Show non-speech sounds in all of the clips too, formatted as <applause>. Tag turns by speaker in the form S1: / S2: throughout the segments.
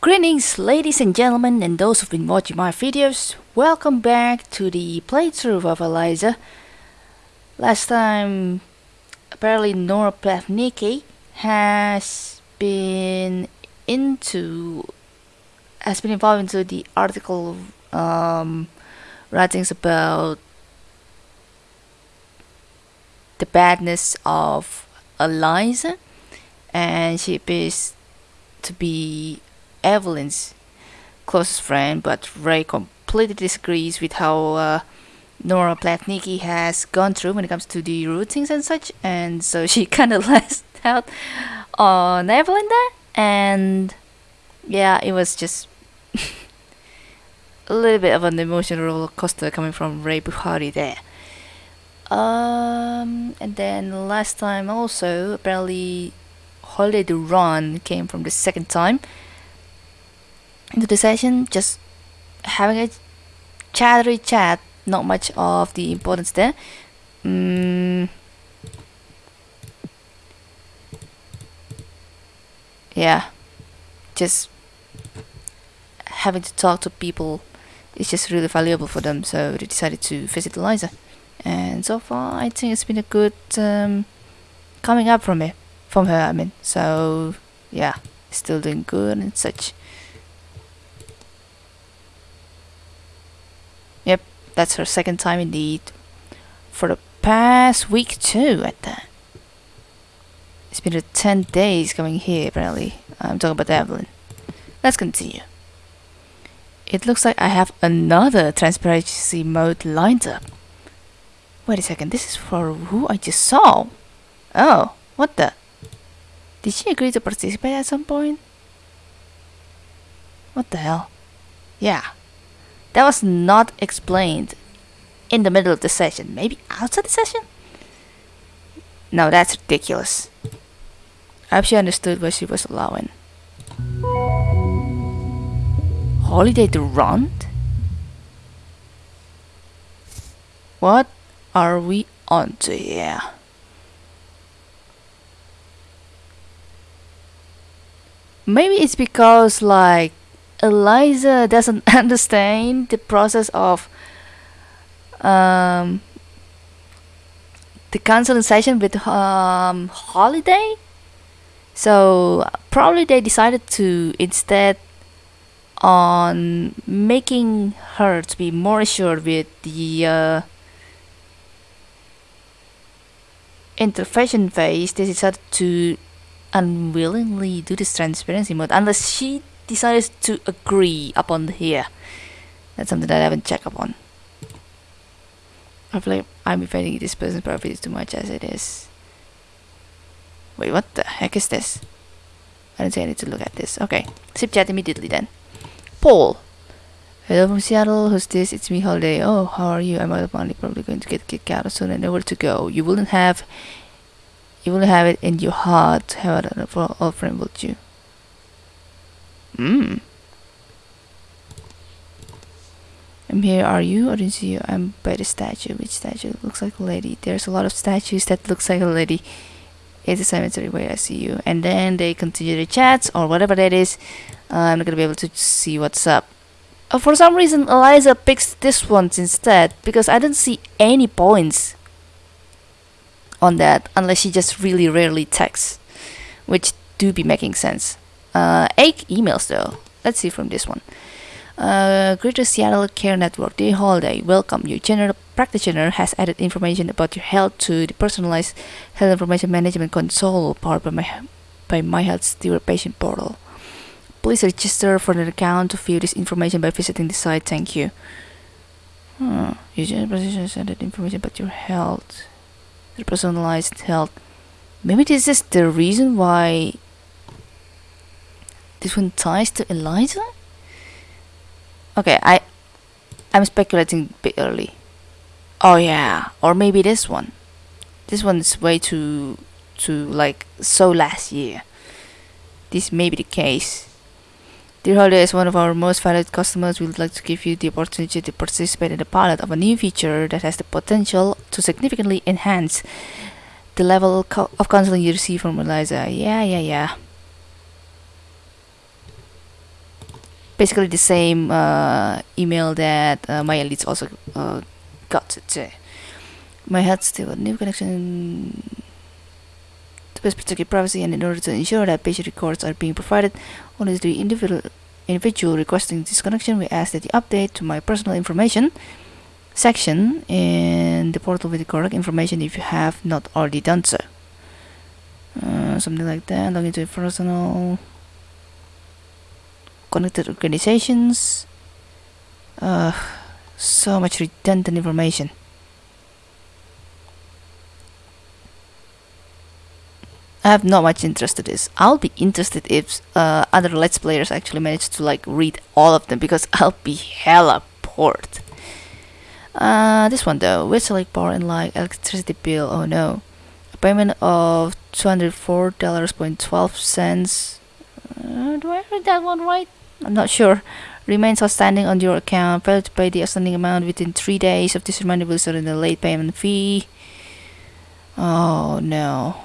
S1: Greetings ladies and gentlemen and those who've been watching my videos. Welcome back to the playthrough of Eliza. Last time apparently Nora Plavnicki has been into has been involved into the article um, writings about the badness of Eliza and she appears to be Evelyn's closest friend, but Rae completely disagrees with how uh, Nora Plavnicki has gone through when it comes to the routines and such, and so <laughs> she kind of lashed out on Evelyn there, and yeah, it was just <laughs> a little bit of an emotional roller coaster coming from Rae Ferrari there. Um, and then last time also apparently Holiday Run came from the second time into the session, just having a chattery chat, not much of the importance there. Mm. Yeah, just having to talk to people is just really valuable for them, so they decided to visit Eliza. And so far, I think it's been a good um, coming up from it, from her. I mean, so yeah, still doing good and such. Yep, that's her second time indeed. For the past week too, at that. It's been a 10 days coming here, apparently. I'm talking about Evelyn. Let's continue. It looks like I have another transparency mode lined up. Wait a second, this is for who I just saw. Oh, what the? Did she agree to participate at some point? What the hell? Yeah, that was not explained in the middle of the session. Maybe outside the session? No, that's ridiculous. I hope she understood what she was allowing. Holiday run? What are we on to here? Maybe it's because like Eliza doesn't <laughs> understand the process of um, the counseling session with um, Holiday. So probably they decided to instead on making her to be more assured with the uh, intervention phase. They decided to unwillingly do this transparency mode unless she decides to agree upon here. That's something that I haven't checked upon. I feel like I'm invading this person's privacy too much as it is. Wait, what the heck is this? I don't say I need to look at this. Okay, sip chat immediately then. Paul. Hello from Seattle, who's this? It's me, Holiday. Oh, how are you? I'm out of money. probably going to get kicked out soon and nowhere to go. You wouldn't have you will have it in your heart to have for all friend would you? Hmm. I'm here, are you? Didn't see you. I'm by the statue. Which statue? Looks like a lady. There's a lot of statues that looks like a lady. It's a cemetery where I see you. And then they continue the chats or whatever that is. Uh, I'm not gonna be able to see what's up. Uh, for some reason, Eliza picks this one instead because I don't see any points on that unless she just really rarely texts, which do be making sense. Uh, eight emails though. Let's see from this one. Uh, Greater Seattle Care Network, Day Holiday, welcome. Your general practitioner has added information about your health to the personalized health information management console powered by my by My Health Steward patient portal. Please register for an account to view this information by visiting the site. Thank you. Hmm. Your general practitioner has added information about your health, the personalized health. Maybe this is the reason why this one ties to Eliza? Okay, I I'm speculating a bit early. Oh yeah, or maybe this one. This one is way too too like so last year. This may be the case. Dear Holiday is one of our most valued customers. We would like to give you the opportunity to participate in the pilot of a new feature that has the potential to significantly enhance the level of counseling you receive from Eliza. Yeah, yeah, yeah. Basically the same uh, email that uh, my elites also uh, got it. My head still a new connection to best protect privacy and in order to ensure that patient records are being provided only to the individual individual requesting this connection we ask that you update to my personal information section in the portal with the correct information if you have not already done so uh, something like that log into your personal connected organizations uh, so much redundant information I have not much interest in this. I'll be interested if uh, other Let's Players actually manage to like read all of them because <laughs> I'll be hella bored. Uh, this one though, with select power and like electricity bill. Oh no, a payment of two hundred four dollars point twelve cents. Uh, do I read that one right? I'm not sure. Remains outstanding on your account. Fail to pay the outstanding amount within three days of this reminder will result in a late payment fee. Oh no.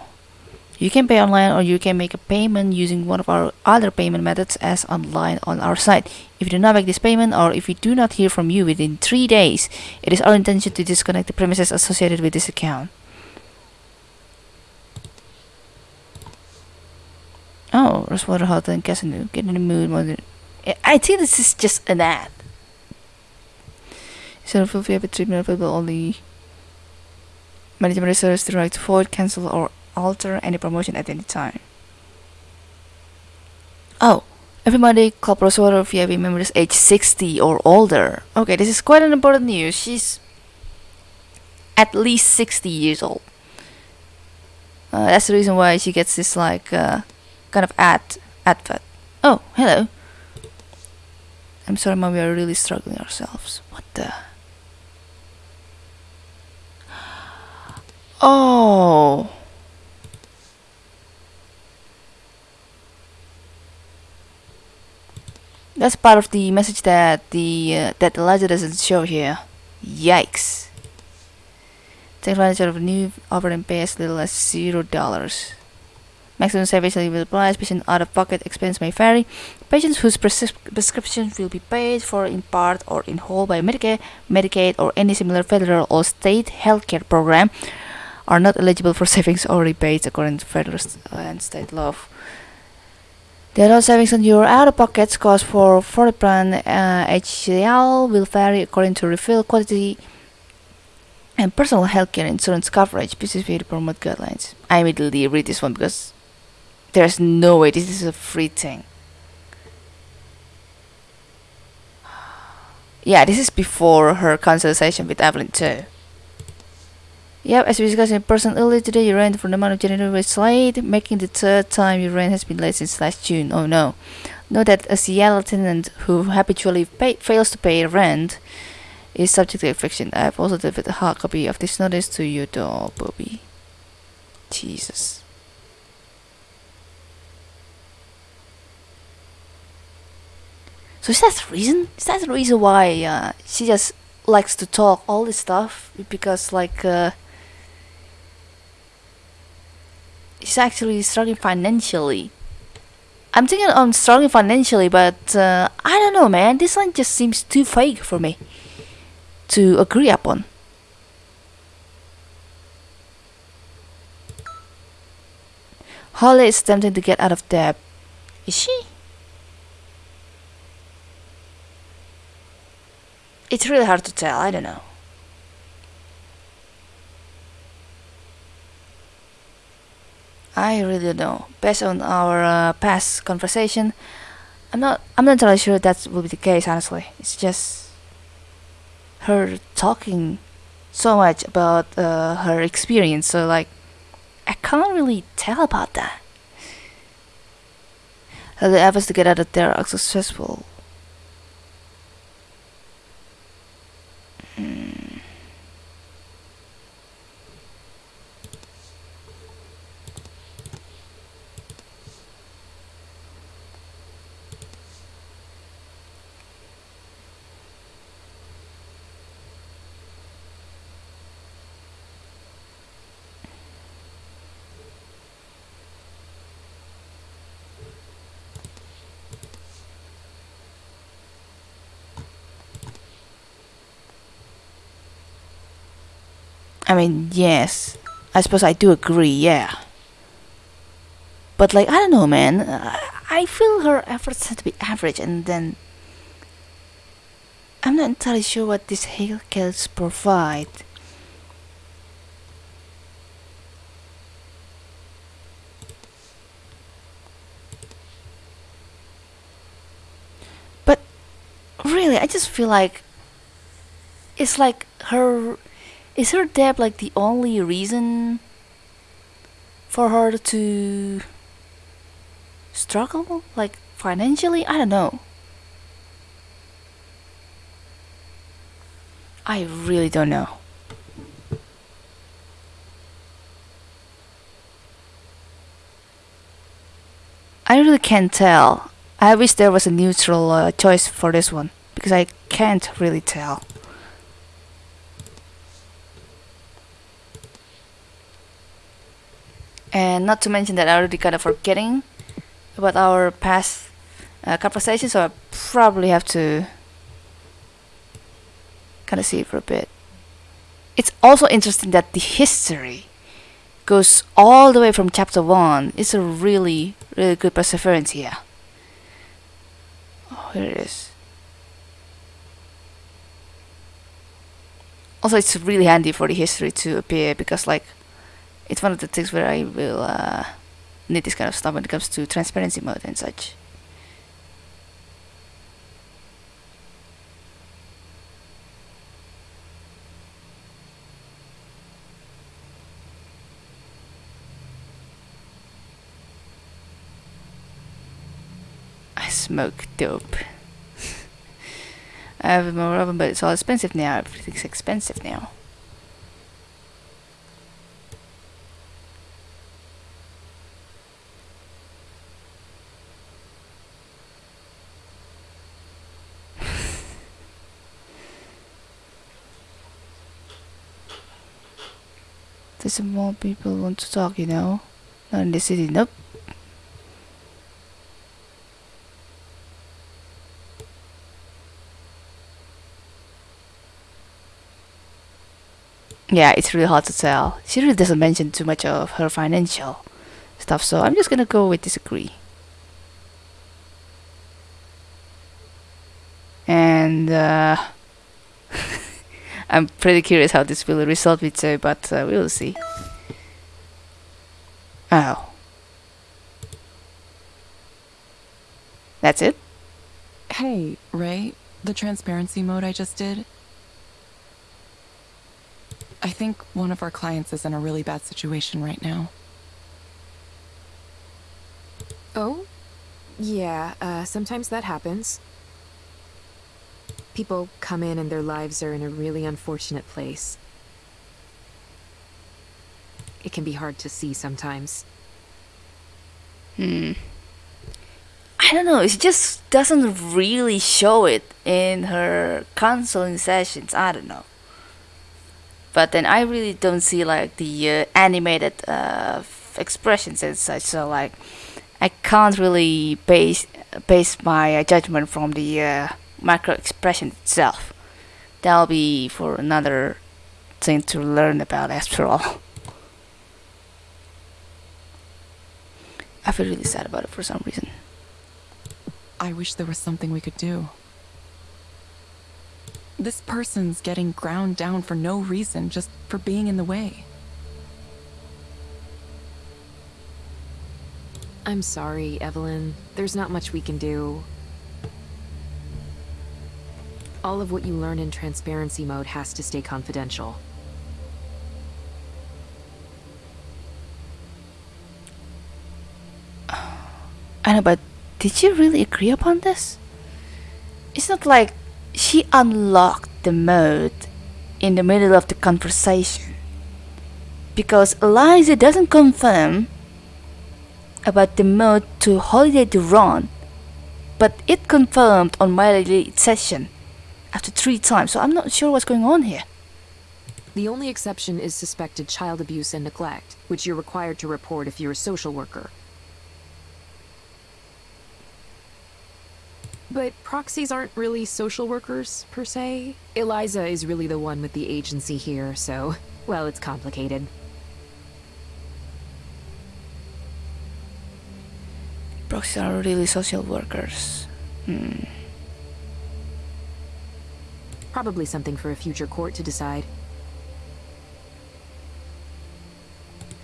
S1: You can pay online or you can make a payment using one of our other payment methods as online on our site. If you do not make this payment or if we do not hear from you within 3 days, it is our intention to disconnect the premises associated with this account. Oh, Rosewater Hotel and Casino. Get in the mood. I think this is just an ad. Instead of if you have a treatment available only management reserves the right to void, cancel, or alter any promotion at any time. Oh, everybody Club Rosewater VIP members age 60 or older. Okay, this is quite an important news. She's at least 60 years old. Uh, that's the reason why she gets this like uh, kind of ad advert. Oh, hello. I'm sorry, mom. We are really struggling ourselves. What the? Oh. That's part of the message that the uh, that ledger doesn't show here. Yikes. Take advantage of new offer and pay as little as zero dollars. Maximum savings will apply. Patient out-of-pocket expense may vary. Patients whose prescrip prescriptions will be paid for in part or in whole by Medicare, Medicaid, or any similar federal or state healthcare program are not eligible for <laughs> savings or rebates according to federal and state law. The other savings on your out-of-pocket cost for for plan uh, HCL will vary according to refill quantity and personal healthcare insurance coverage. The promote guidelines. I immediately read this one because there's no way this is a free thing. Yeah, this is before her consultation with Evelyn too. Yep, as we discussed in person earlier today, your rent for the month of January was late, making the third time your rent has been late since last June. Oh no. Note that a Seattle tenant who habitually pay, fails to pay rent is subject to eviction. I have also delivered a hard copy of this notice to your door, Bobby. Jesus. So is that the reason? Is that the reason why uh, she just likes to talk all this stuff? Because like uh, she's actually struggling financially. I'm thinking I'm struggling financially, but uh, I don't know, man. This one just seems too fake for me to agree upon. Holly is attempting to get out of debt. Is she? It's really hard to tell. I don't know. I really don't know. Based on our uh, past conversation, I'm not. I'm not entirely sure that will be the case. Honestly, it's just her talking so much about uh, her experience. So like, I can't really tell about that. The efforts to get out of there are successful. Hmm. I mean, yes. I suppose I do agree, yeah. But like, I don't know, man. I feel her efforts had to be average, and then I'm not entirely sure what these Hellcats provide. But really, I just feel like it's like her. Is her debt like the only reason for her to struggle? Like financially? I don't know. I really don't know. I really can't tell. I wish there was a neutral uh, choice for this one because I can't really tell. And not to mention that I already kind of forgetting about our past uh, conversation, so I probably have to kind of see for a bit. It's also interesting that the history goes all the way from chapter 1. It's a really, really good perseverance here. Oh, here it is. Also, it's really handy for the history to appear because, like, it's one of the things where I will uh, need this kind of stuff when it comes to transparency mode and such. I smoke dope. <laughs> I have more of them, but it's all expensive now. Everything's expensive now. There's more people want to talk, you know? Not in the city, nope. yeah, it's really hard to tell. She really doesn't mention too much of her financial stuff, so I'm just gonna go with disagree. And uh, I'm pretty curious how this will result with Zoe, but uh, we'll see. Oh. That's it?
S2: Hey, Rae, the transparency mode I just did, I think one of our clients is in a really bad situation right now.
S3: Oh? Yeah, uh, sometimes that happens. People come in and their lives are in a really unfortunate place. It can be hard to see sometimes.
S1: Hmm. I don't know, it just doesn't really show it in her counseling sessions. I don't know but then I really don't see like the uh, animated uh, expressions and such. So like, I can't really base base my uh, judgment from the macro expression itself. That'll be for another thing to learn about after all. I feel really sad about it for some reason.
S2: I wish there was something we could do. This person's getting ground down for no reason, just for being in the way.
S3: I'm sorry, Evelyn. There's not much we can do. All of what you learn in transparency mode has to stay confidential. <sighs>
S1: I know, but did you really agree upon this? It's not like she unlocked the mode in the middle of the conversation because Eliza doesn't confirm about the mode to Holiday to run but it confirmed on my lead session after three times so I'm not sure what's going on here.
S3: The only exception is suspected child abuse and neglect, which you're required to report if you're a social worker. But proxies aren't really social workers, per se. Eliza is really the one with the agency here, so Well, it's complicated.
S1: Proxies are really social workers. Hmm.
S3: Probably something for a future court to decide.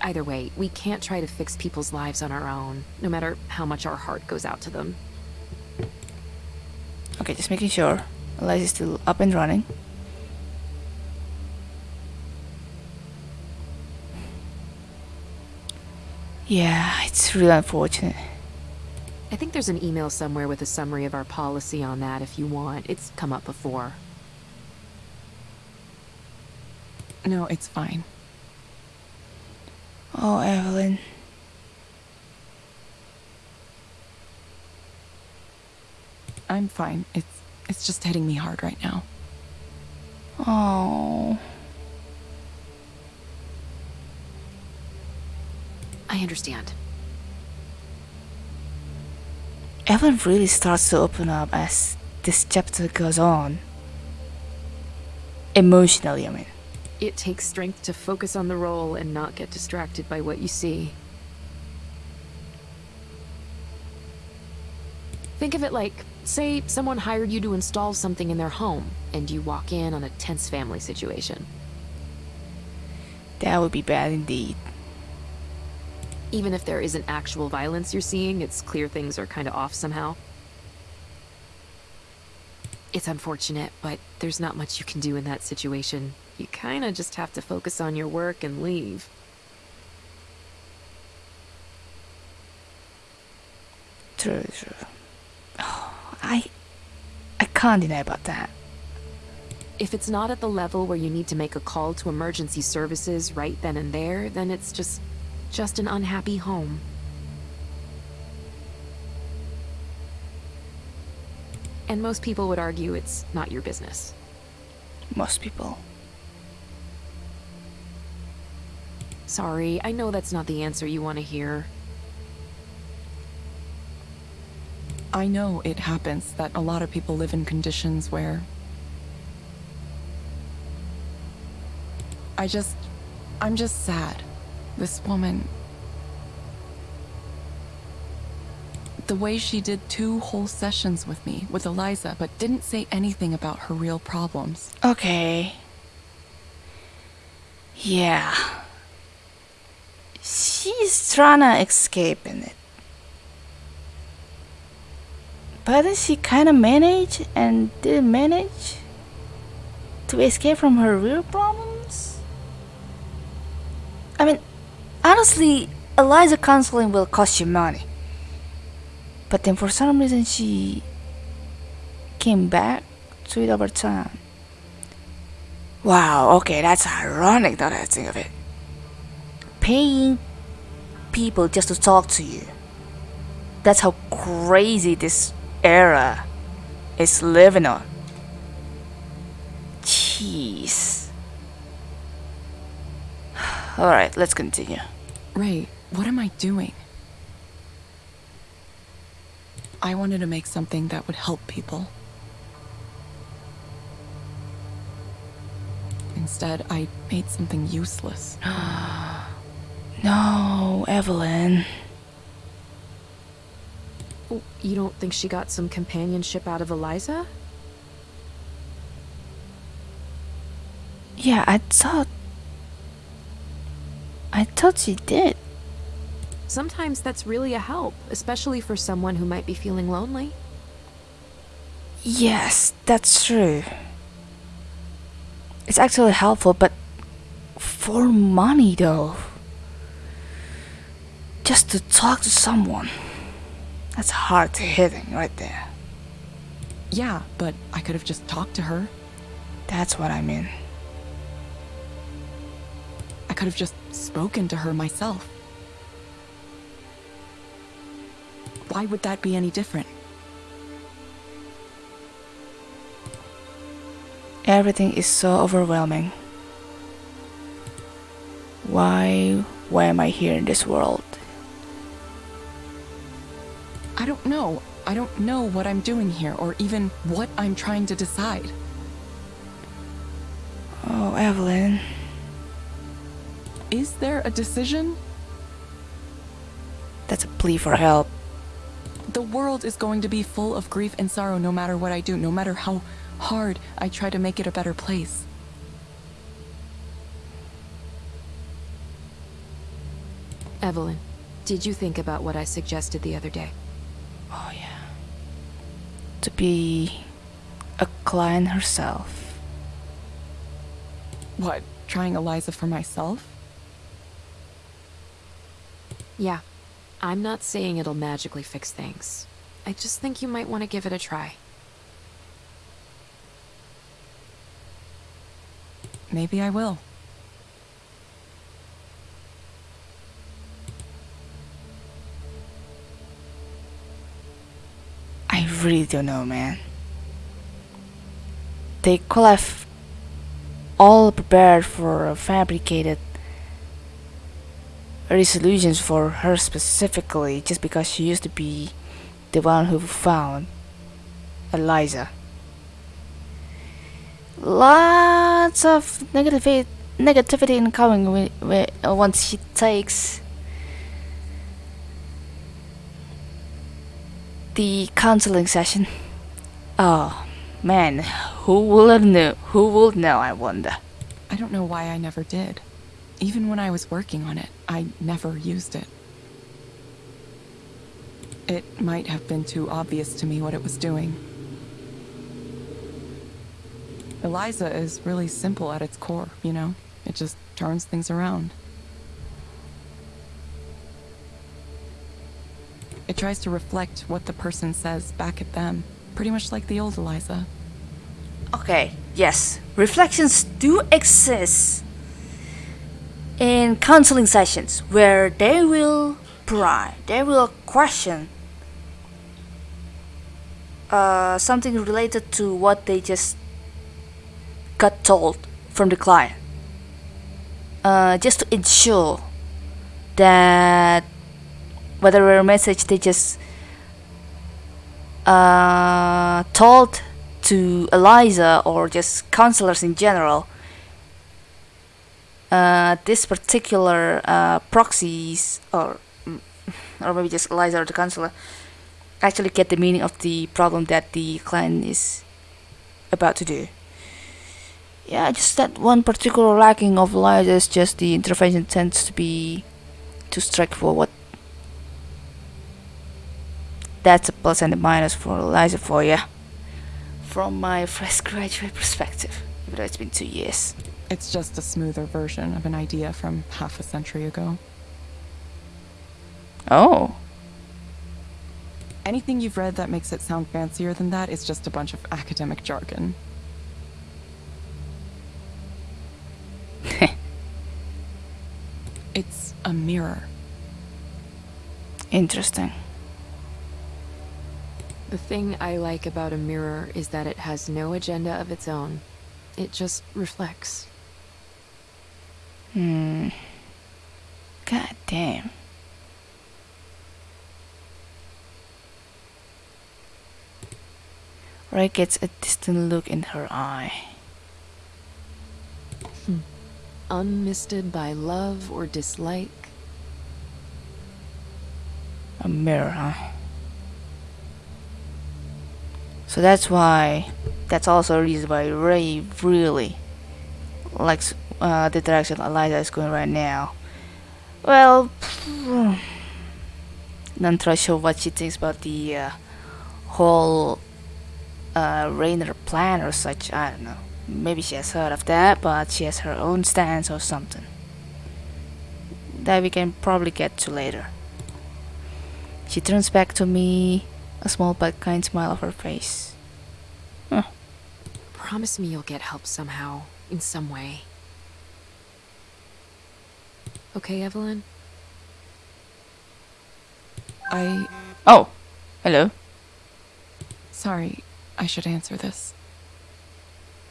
S3: Either way, we can't try to fix people's lives on our own, no matter how much our heart goes out to them.
S1: Okay, just making sure. Eliza is still up and running. Yeah, it's really unfortunate.
S3: I think there's an email somewhere with a summary of our policy on that if you want. It's come up before.
S2: No, it's fine.
S1: Oh, Evelyn.
S2: I'm fine. It's it's just hitting me hard right now.
S1: Oh.
S3: I understand.
S1: Evelyn really starts to open up as this chapter goes on. Emotionally, I mean.
S3: It takes strength to focus on the role and not get distracted by what you see. Think of it like, say, someone hired you to install something in their home, and you walk in on a tense family situation.
S1: That would be bad indeed.
S3: Even if there isn't actual violence you're seeing, it's clear things are kind of off somehow. It's unfortunate, but there's not much you can do in that situation. You kind of just have to focus on your work and leave.
S1: True, true. Oh, I, I can't deny about that.
S3: If it's not at the level where you need to make a call to emergency services right then and there, then it's just just an unhappy home. And most people would argue it's not your business.
S1: Most people.
S3: Sorry, I know that's not the answer you want to hear.
S2: I know it happens that a lot of people live in conditions where I just I'm just sad. This woman the way she did two whole sessions with me with Eliza but didn't say anything about her real problems.
S1: Okay. Yeah. She's trying to escape in it. But she kind of managed and didn't manage to escape from her real problems. I mean, honestly, Eliza counseling will cost you money. But then for some reason she came back to it over time. Wow, okay, that's ironic now that I think of it. Paying people just to talk to you. That's how crazy this era is living on. Jeez. <sighs> Alright, let's continue.
S2: Rae, what am I doing? I wanted to make something that would help people. Instead, I made something useless. <gasps> <gasps>
S1: No, Evelyn.
S3: Oh, You don't think she got some companionship out of Eliza?
S1: Yeah, I thought. I thought she did.
S3: Sometimes that's really a help, especially for someone who might be feeling lonely.
S1: Yes, that's true. It's actually helpful, but for money though. Just to talk to someone. That's hard to hitting right there.
S2: Yeah, but I could have just talked to her.
S1: That's what I mean.
S2: I could have just spoken to her myself. Why would that be any different?
S1: Everything is so overwhelming. Why why am I here in this world?
S2: I don't know. I don't know what I'm doing here or even what I'm trying to decide.
S1: Oh, Evelyn.
S2: Is there a decision?
S1: That's a plea for help.
S2: The world is going to be full of grief and sorrow no matter what I do, no matter how hard I try to make it a better place.
S3: Evelyn, did you think about what I suggested the other day?
S1: Yeah. To be a client herself.
S2: What, trying Eliza for myself?
S3: Yeah. I'm not saying it'll magically fix things. I just think you might want to give it a try.
S2: Maybe I will.
S1: I really don't know, man. They could have all prepared for fabricated resolutions for her specifically just because she used to be the one who found Eliza. Lots of negativity, negativity incoming once she takes the counseling session. Oh man, who will know? Who will know? I wonder.
S2: I don't know why I never did. Even when I was working on it, I never used it. It might have been too obvious to me what it was doing. Eliza is really simple at its core, you know? It just turns things around. It tries to reflect what the person says back at them, pretty much like the old Eliza.
S1: Okay, yes, reflections do exist in counseling sessions where they will pry, they will question uh, something related to what they just got told from the client. Uh, just to ensure that whatever message they just uh, told to Eliza or just counselors in general, uh, this particular uh, proxies or mm, or maybe just Eliza or the counselor actually get the meaning of the problem that the client is about to do. Yeah, just that one particular lacking of Eliza is just the intervention tends to be too straightforward. That's a plus and a minus for Eliza for you. From my fresh <laughs> graduate perspective, even though it's been two years.
S2: It's just a smoother version of an idea from half a century ago.
S1: Oh,
S2: Anything you've read that makes it sound fancier than that is just a bunch of academic jargon. <laughs> it's a mirror.
S1: interesting.
S3: The thing I like about a mirror is that it has no agenda of its own. It just reflects.
S1: Hmm. God damn. Rae gets a distant look in her eye.
S3: Unmisted by love or dislike.
S1: A mirror, huh? So that's why. That's also a reason why Rae really likes uh, the direction Eliza is going right now. Well, <sighs> not sure what she thinks about the uh, whole uh, Rainer plan or such. I don't know. Maybe she has heard of that, but she has her own stance or something. That we can probably get to later. She turns back to me, a small but kind smile of her face.
S3: Promise me you'll get help somehow, in some way. Okay, Evelyn?
S2: I.
S1: Oh, hello.
S2: Sorry, I should answer this.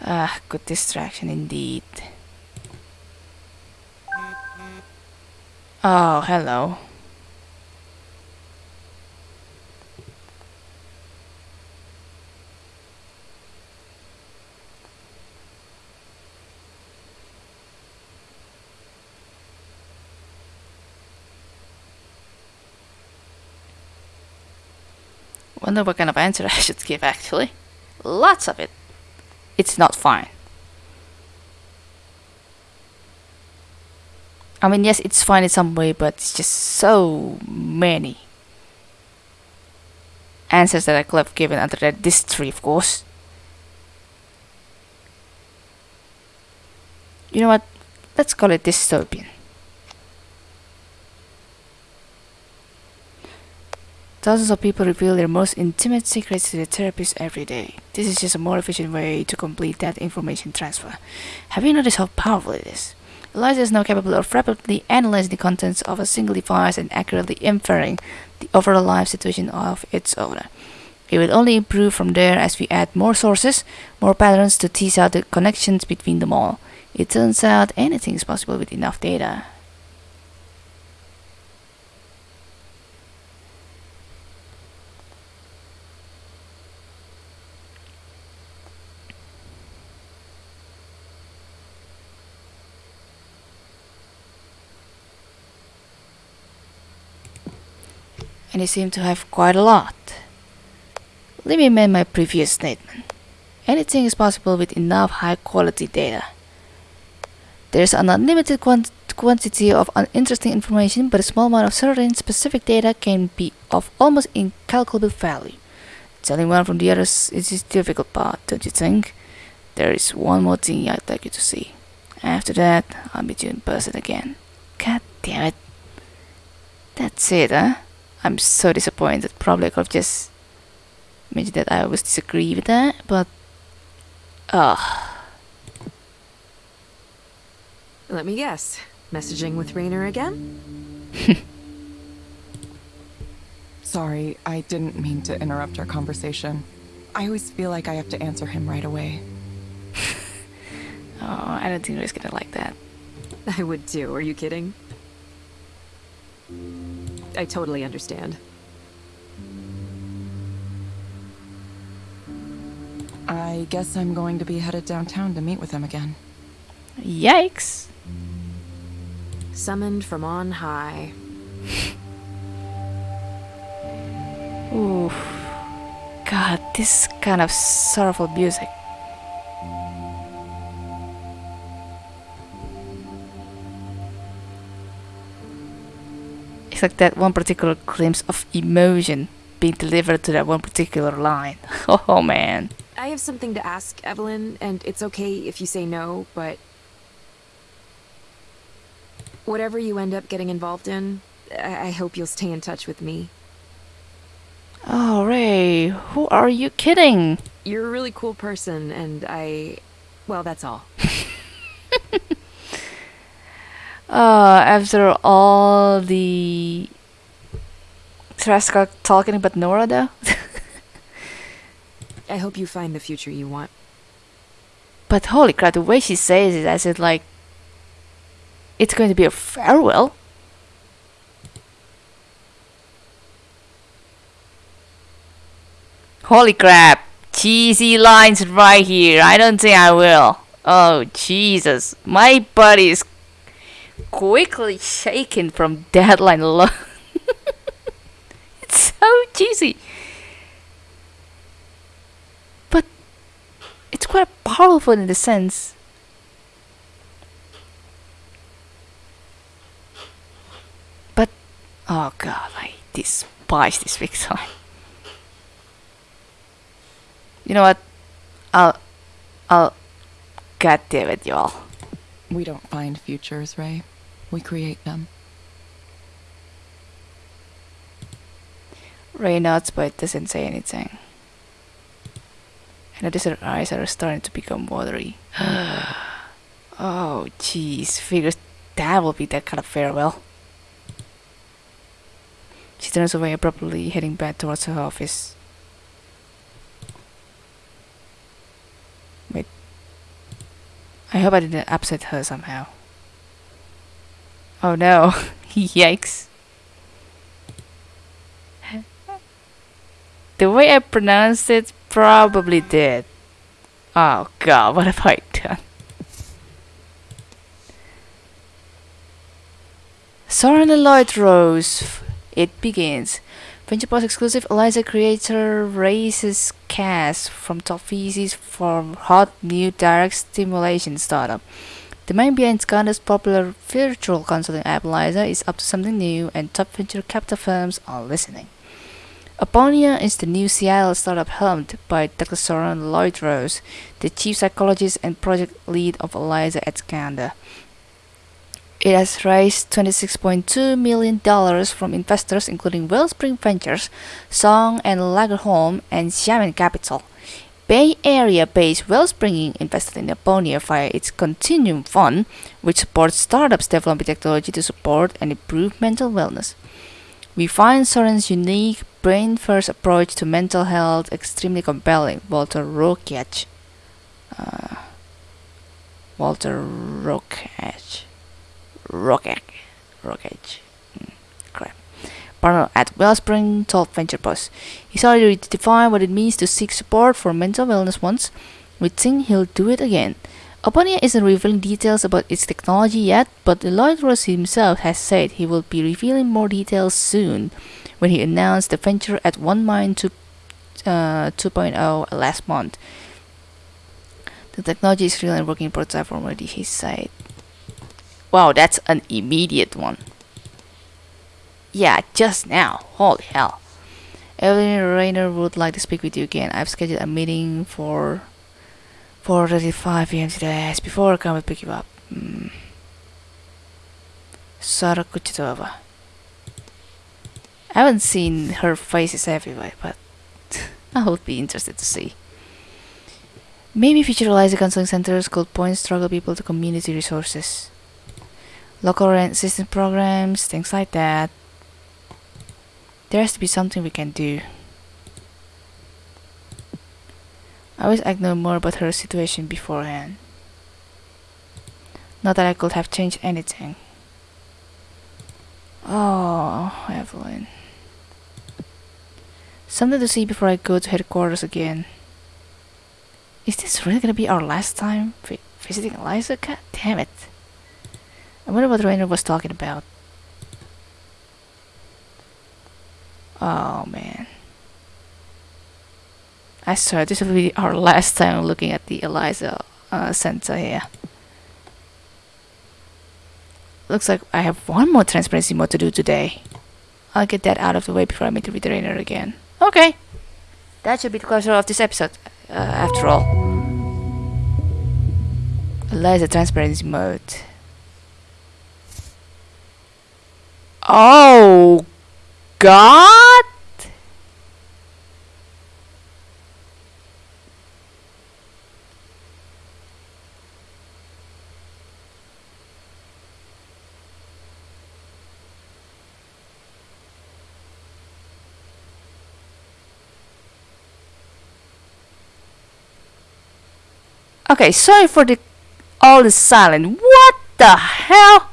S1: Ah, good distraction indeed. Oh, hello. Wonder what kind of answer I should give actually. Lots of it. It's not fine. I mean, yes, it's fine in some way, but it's just so many answers that I could have given under that this tree, of course. You know what? Let's call it dystopian. Thousands of people reveal their most intimate secrets to their therapist every day. This is just a more efficient way to complete that information transfer. Have you noticed how powerful it is? Eliza is now capable of rapidly analyzing the contents of a single device and accurately inferring the overall life situation of its owner. It will only improve from there as we add more sources, more patterns to tease out the connections between them all. It turns out anything is possible with enough data. And seem to have quite a lot. Let me amend my previous statement. Anything is possible with enough high quality data. There's an unlimited quant quantity of uninteresting information, but a small amount of certain specific data can be of almost incalculable value. Telling one from the others is the difficult part, don't you think? There is one more thing I'd like you to see. After that, I'll meet you in person again. God damn it. That's it, huh? I'm so disappointed. Probably I could have just mentioned that I always disagree with that, but ah,
S3: Let me guess. Messaging with Rainer again? <laughs>
S2: Sorry, I didn't mean to interrupt our conversation. I always feel like I have to answer him right away. <laughs>
S1: oh, I don't think he's gonna like that.
S3: I would too, are you kidding? I totally understand.
S2: I guess I'm going to be headed downtown to meet with him again.
S1: Yikes!
S3: Summoned from on high.
S1: Oof. God, this kind of sorrowful music. Like that one particular glimpse of emotion being delivered to that one particular line. <laughs> Oh man.
S3: I have something to ask, Evelyn, and it's okay if you say no, but... Whatever you end up getting involved in, I, I hope you'll stay in touch with me.
S1: Oh, Rae, who are you kidding?
S3: You're a really cool person, and I... Well, that's all. <laughs>
S1: Uh, after all the Traska talking about Nora though?
S3: I hope you find the future you want.
S1: but holy crap, the way she says it as it like it's going to be a farewell. Holy crap! Cheesy lines right here. I don't think I will. Oh Jesus, my body is quickly shaken from deadline line alone. <laughs> it's so cheesy. But it's quite powerful in the sense. But oh god, I despise this time. You know what? I'll I'll God damn it, y'all.
S2: We don't find futures, Rae. We create them.
S1: Rae nods but doesn't say anything. And the desert eyes are starting to become watery. <gasps> oh, jeez. Figures that will be that kind of farewell. She turns away abruptly, heading back towards her office. I hope I didn't upset her somehow. Oh no. <laughs> Yikes. The way I pronounced it probably did. Oh god, what have I done? Soren Lloyd Rose. It begins. VenturePost exclusive Eliza creator raises cash from top VCs for hot new direct stimulation startup. The mind behind Skandha's popular virtual consulting app Eliza is up to something new and top venture capital firms are listening. Aponia is the new Seattle startup helmed by Dr. Soren Lloyd Rose, the chief psychologist and project lead of Eliza at Skanda. It has raised $26.2 million from investors including Wellspring Ventures, Song and Lagerholm, and Xiamen Capital. Bay Area-based Wellspring invested in Aponia via its Continuum Fund, which supports startups developing technology to support and improve mental wellness. We find Soren's unique brain-first approach to mental health extremely compelling, Walter Rokic. Uh, Walter Rokic. Rocket. Rocket. Mm, crap. Partner at Wellspring told VenturePost. He's already defined what it means to seek support for mental wellness once. We think he'll do it again. Aponia isn't revealing details about its technology yet, but Lloyd Rose himself has said he will be revealing more details soon when he announced the venture at One Mind 2, uh, 2.0 last month. The technology is real and working prototype already, he said. Wow, that's an immediate one. Yeah, just now. Holy hell. Evelyn Rainer would like to speak with you again. I've scheduled a meeting for 4.35 p.m. today. As before, I come and pick you up. Mm. Sara. I haven't seen her faces everywhere, but <laughs> I would be interested to see. Maybe future counseling centers could point struggle people to community resources local rent assistance programs, things like that. There has to be something we can do. I wish I'd known more about her situation beforehand. Not that I could have changed anything. Oh, Evelyn. Something to see before I go to headquarters again. Is this really gonna be our last time visiting Eliza? God damn it. I wonder what Rainer was talking about. Oh man. I swear this will be our <laughs> last time looking at the Eliza uh, center here. Looks like I have one more transparency mode to do today. I'll get that out of the way before I meet the trainer again. Okay. That should be the closure of this episode, uh, after all. Eliza transparency mode. Oh, God? Okay, sorry for the all the silent. What the hell?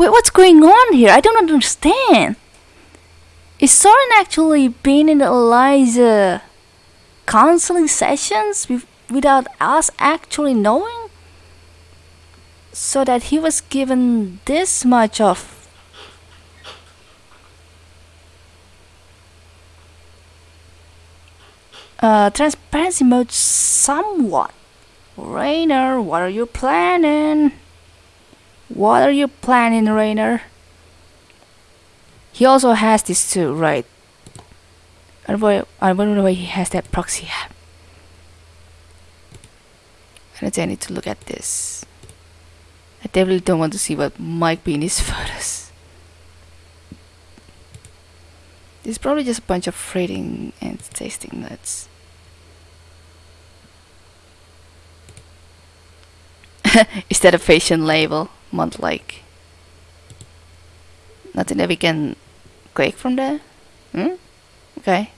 S1: Wait, what's going on here? I don't understand. Is Soren actually been in Eliza counseling sessions without us actually knowing? So that he was given this much of uh, transparency mode somewhat. Rainer, what are you planning? What are you planning, Rainer? He also has this too, right? I wonder why he has that proxy app. And I need to look at this. I definitely don't want to see what might be in his <laughs> photos. Is probably just a bunch of rating and tasting nuts. <laughs> is that a fashion label? Month like nothing that we can click from there? Hmm? okay.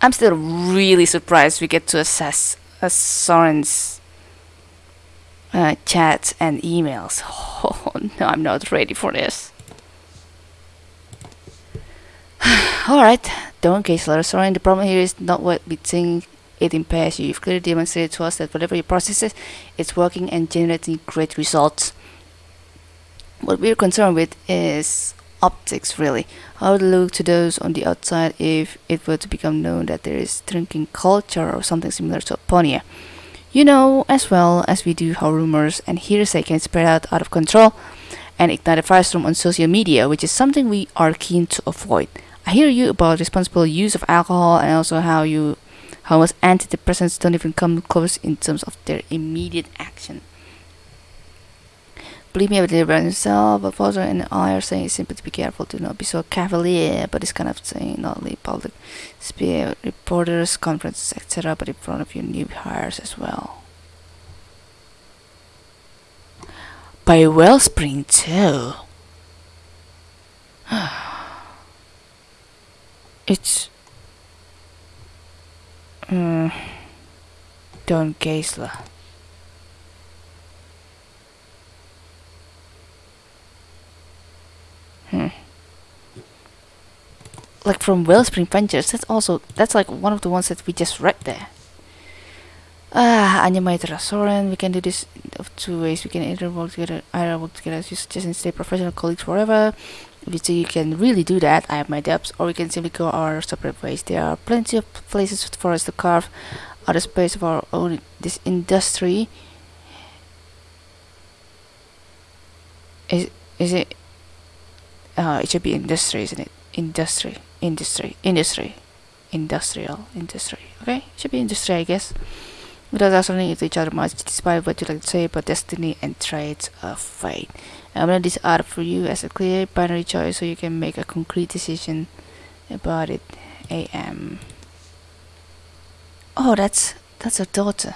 S1: I'm still really surprised we get to access uh, Soren's uh, chats and emails. <laughs> Oh no I'm not ready for this. <sighs> Alright don't case letter Soren the problem here is not what we think it impairs you. You've clearly demonstrated to us that whatever you process, is, it's working and generating great results what we're concerned with is optics really. How would it look to those on the outside if it were to become known that there is drinking culture or something similar to Aponia? You know as well as we do how rumors and hearsay can spread out out of control and ignite a firestorm on social media, which is something we are keen to avoid. I hear you about responsible use of alcohol and also how you how most antidepressants don't even come close in terms of their immediate action. Believe me, would deliver himself, but Foster and I are saying simply to be careful, to not be so cavalier, but it's kind of saying not only public spear reporters, conferences, etc., but in front of your new hires as well. By Wellspring too. <sighs> it's mm, Don Geisler. Hmm. Like from Wellspring Ventures, that's also that's like one of the ones that we just read there. Ah, Animator Soren, we can do this of two ways. We can either work together, either work together as you suggest and stay professional colleagues forever. If you you can really do that, I have my doubts. Or we can simply go our separate ways. There are plenty of places for us to carve out a space of our own this industry. Is is it uh, it should be industry, isn't it? Industry, industry, industry, industrial, industry. Okay, it should be industry, I guess. Without us running each other much, despite what you like to say about destiny and traits of fate. I'm gonna this out for you as a clear binary choice, so you can make a concrete decision about it. AM. Oh, that's that's her daughter.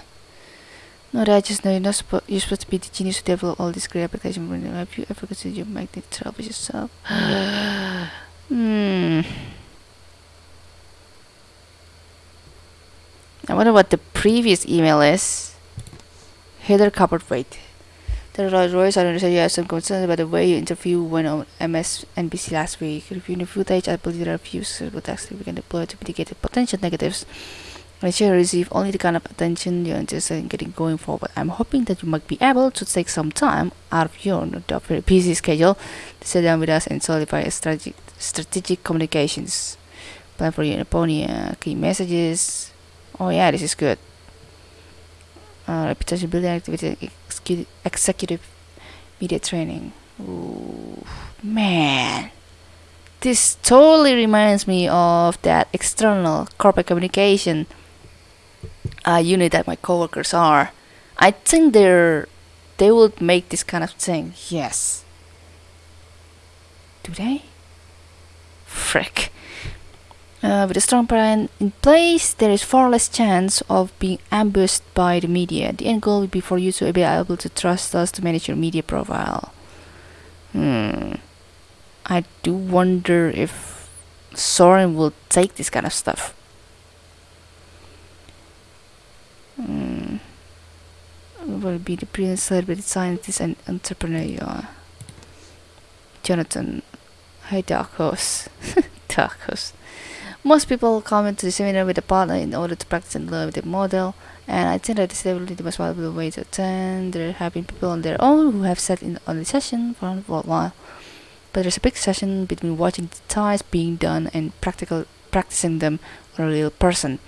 S1: No, I just know you're not supposed you're supposed to be the genius who develop all this great application. Have you ever considered you make the trouble yourself? <sighs> hmm. I wonder what the previous email is. Heather Copperthwaite. The Rolls Royce, I understand you have some concerns about the way you interview when on MSNBC last week. Reviewing the footage, I believe there are a few suitable tactics we can deploy to mitigate the potential negatives. Shall receive only the kind of attention you're interested in getting going forward. I'm hoping that you might be able to take some time out of your not very busy schedule to sit down with us and solidify strategic, strategic communications plan for your Laponia, key messages. Oh yeah, this is good. Uh, reputation building activity, executive media training. Ooh, man. This totally reminds me of that external corporate communication uh, unit that my coworkers are. I think they're they would make this kind of thing. Yes. Do they? Frick. Uh, with a strong plan in place, there is far less chance of being ambushed by the media. The end goal would be for you to be able to trust us to manage your media profile. Hmm. I do wonder if Soren will take this kind of stuff. Hmm. Will be the brilliant celebrity scientist and entrepreneur. Jonathan. Hi Dark <laughs> Horse. Most people come into the seminar with a partner in order to practice and learn with the model, and I think that is definitely the most valuable way to attend. There have been people on their own who have sat in on the session for a while, but there's a big session between watching the ties being done and practical practicing them on a real person.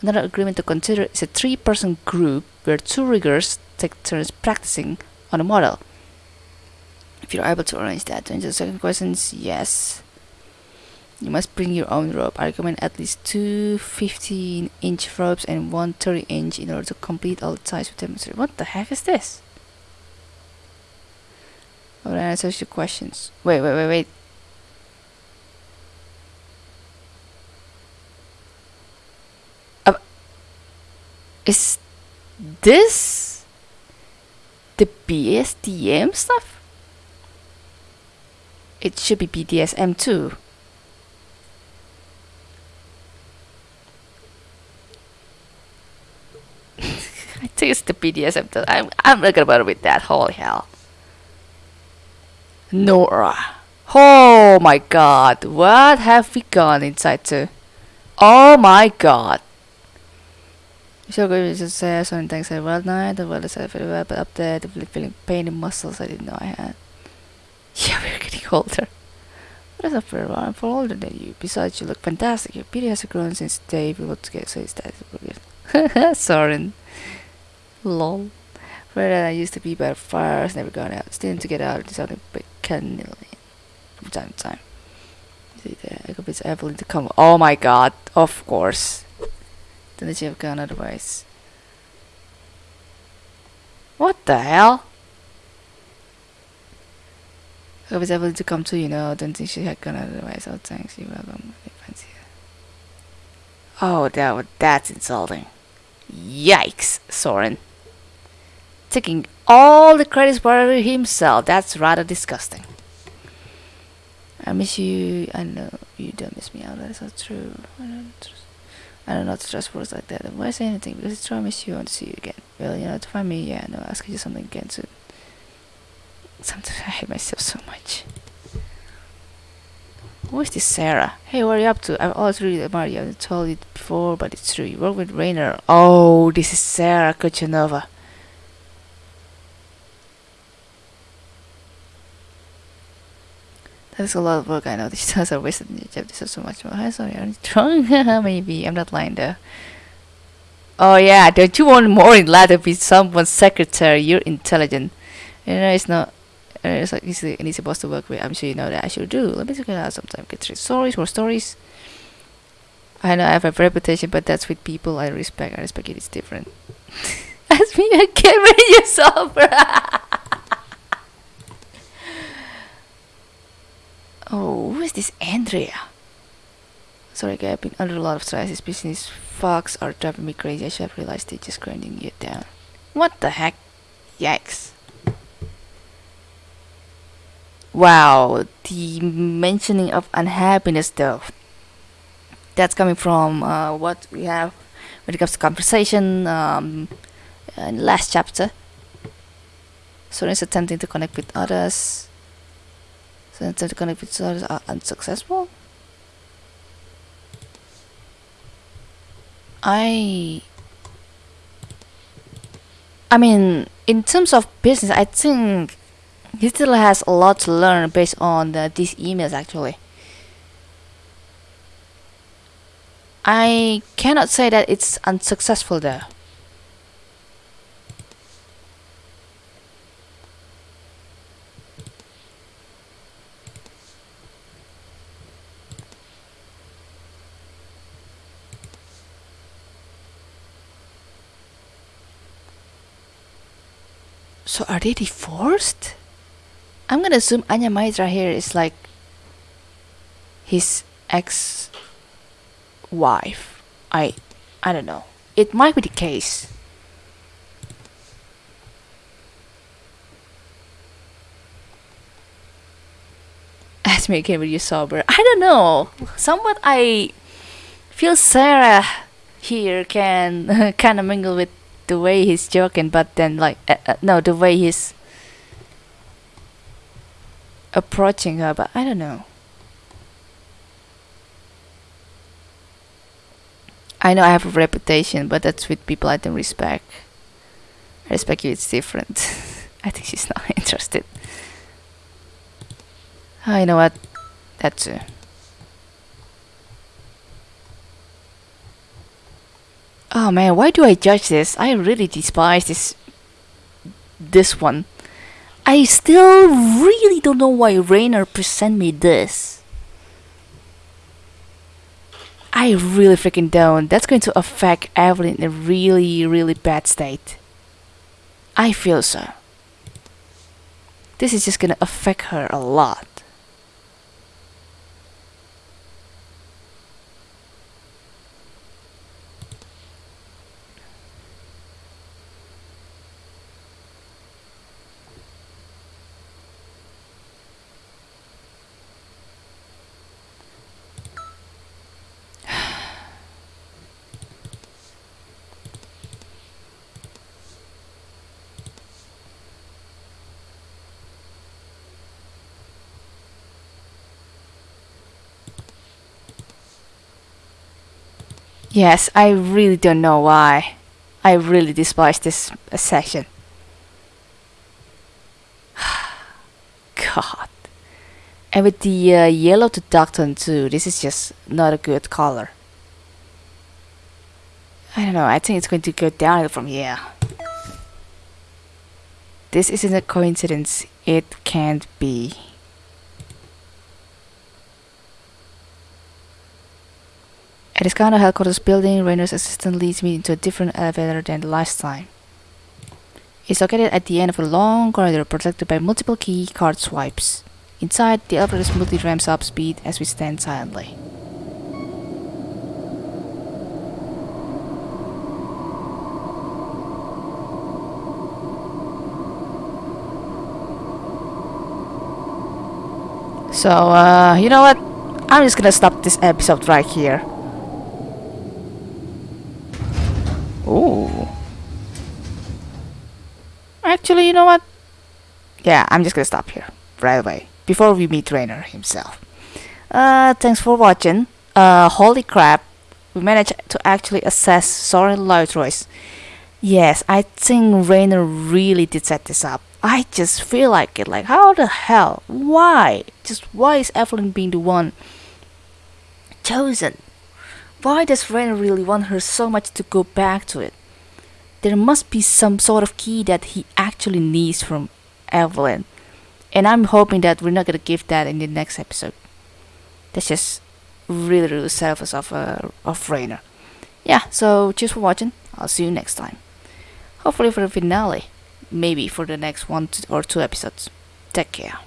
S1: Another agreement to consider is a three-person group where two riggers take turns practicing on a model. If you're able to arrange that, to answer the second question, yes. You must bring your own rope. I recommend at least two 15 inch ropes and one 30 inch in order to complete all the ties we demonstrate. What the heck is this? Oh, that answers your questions. Wait, wait, wait, wait. Uh, is this the BSDM stuff? It should be BDSM too. <laughs> I think it's the BDSM. I'm I'm not gonna bother with that. Holy hell. Nora. Oh my god. What have we gone inside to? Oh my god. So good to say so things I well night, the well as I feel well, but up there the feeling pain in muscles I didn't know I had. <laughs> Yeah, we're getting older. What is up, for I'm far older than you. Besides, you look fantastic. Your beauty has grown since the day we were together, so it's that brilliant. <laughs> Soren. Lol. And I used to be by fires, never gone out. Still to get out, decided by cannily from time to time. See there, I convinced Evelyn to come. Oh my god, of course. Then she have gone otherwise. What the hell? I was able to come to, you know, don't think she had gone otherwise. Oh, thanks, you welcome. Oh, that, that's insulting. Yikes, Soren. Taking all the credit for himself. That's rather disgusting. I miss you. I know you don't miss me. Oh, that's not true. I. I know to trust words like that. Why say anything? Because it's true. I miss you. I to see you again. Well, you know, to find me, yeah, no, ask you something again soon. Sometimes I hate myself so much. Who is this Sarah? Hey, what are you up to? I've always really admired you. I've told you before, but it's true. You work with Rainer. Oh, this is Sarah Kuchanova. That's a lot of work, I know. <laughs> These times are wasted and you have to so much more. I'm sorry, I'm drunk. <laughs> Maybe. I'm not lying though. Oh yeah, don't you want more in life to be someone's secretary? You're intelligent. You know, it's not. Uh, it's like easy and easy boss to work with. I'm sure you know that. I should do. Let me check it out sometime. Get three stories, more stories. I know I have a reputation, but that's with people I respect. I respect it. It's different. <laughs> Ask me again when you're sober. Oh, who is this Andrea? Sorry, guy, I've been under a lot of stress. These business fucks are driving me crazy. I should have realized they're just grinding you down. What the heck? Yikes. Wow, the mentioning of unhappiness though. That's coming from uh, what we have when it comes to conversation um, in the last chapter. So is attempting to connect with others. So attempting to connect with others are unsuccessful. I I mean, in terms of business, I think he still has a lot to learn based on the, these emails actually. I cannot say that it's unsuccessful though. So are they divorced? I'm gonna assume Anya Maitra here is like his ex wife. I I don't know. It might be the case. <laughs> Ask me again when you're sober. I don't know. Somewhat I feel Sarah here can <laughs> kind of mingle with the way he's joking, but then like uh, uh, no, the way he's approaching her. But I don't know. I know I have a reputation, but that's with people I don't respect. I respect you, it's different. <laughs> I think she's not <laughs> interested. Oh, you know what? That too. Oh man, why do I judge this? I really despise this this one. I still really don't know why Rainer present me this. I really freaking don't. That's going to affect Evelyn in a really, really bad state. I feel so. This is just gonna affect her a lot. Yes, I really don't know why. I really despise this section. <sighs> God. And with the uh, yellow to dark tone too, this is just not a good color. I don't know, I think it's going to go downhill from here. This isn't a coincidence, it can't be. At this kind of headquarters building, Rainer's assistant leads me into a different elevator than the last time. It's located at the end of a long corridor protected by multiple key card swipes. Inside, the elevator smoothly ramps up speed as we stand silently. So, uh, you know what? I'm just gonna stop this episode right here. Ooh. Actually, you know what? Yeah, I'm just gonna stop here right away before we meet Rainer himself. Uh, thanks for watching. Uh, holy crap, we managed to actually assess Soren Lloyd-Joyce. Yes, I think Rainer really did set this up. I just feel like it. Like, how the hell? Why? Just why is Evelyn being the one chosen? Why does Rainer really want her so much to go back to it? There must be some sort of key that he actually needs from Evelyn. And I'm hoping that we're not gonna give that in the next episode. That's just really, really selfish of uh, of Rainer. Yeah, so cheers for watching. I'll see you next time. Hopefully for the finale. Maybe for the next one or two episodes. Take care.